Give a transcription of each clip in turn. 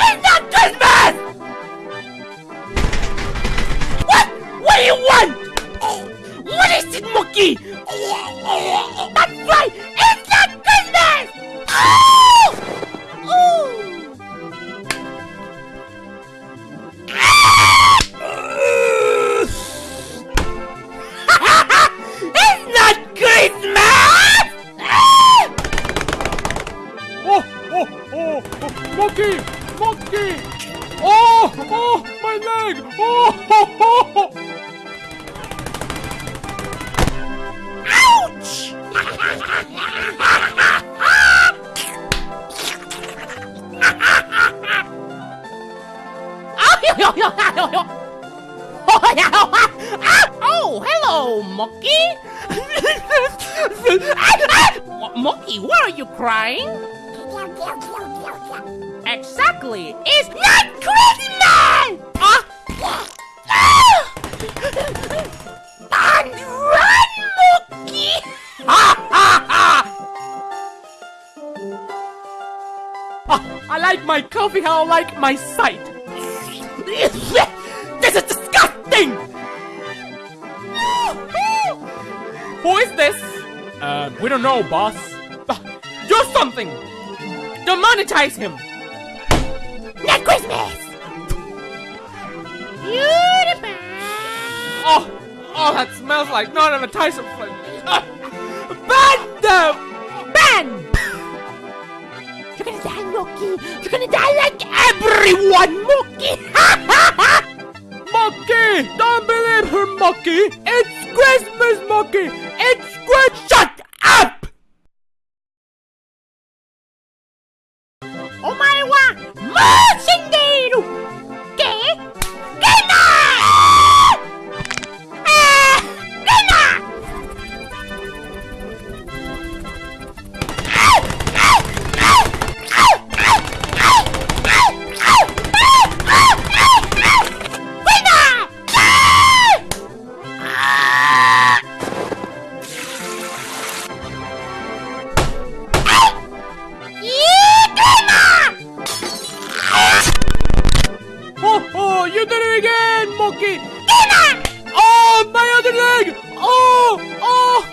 It's not Christmas! What? What do you want? What is it, monkey? That's right! It's not Christmas! Oh! Oh! it's not Christmas! oh, oh, oh, oh, monkey! monkey! Oh! Oh! My leg! Oh! Ho, ho, ho. Ouch! oh, hello, monkey! monkey, why are you crying? Exactly. It's not Christmas. Ah. And run, Monkey. Ha ha ha. Ah, I like my coffee how I like my sight. This is disgusting. Who is this? Uh, we don't know, boss. Ah, Do something! Demonetize him! Not Christmas. Beautiful. Oh, oh, that smells like non-advertiser flavor. Ah, ban them! Ben! You're gonna die, Monkey! You're gonna die like everyone, Monkey! Monkey! Don't believe her, Monkey! It's Christmas, Monkey! It's Christmas! Mo you did it again, Monkey! Oh, my other leg! Oh, oh!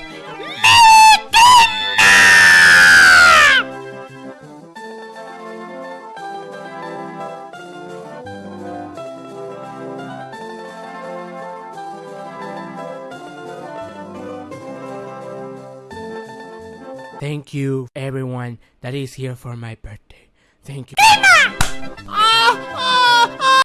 Thank you, everyone that is here for my birthday. Thank you. Ah!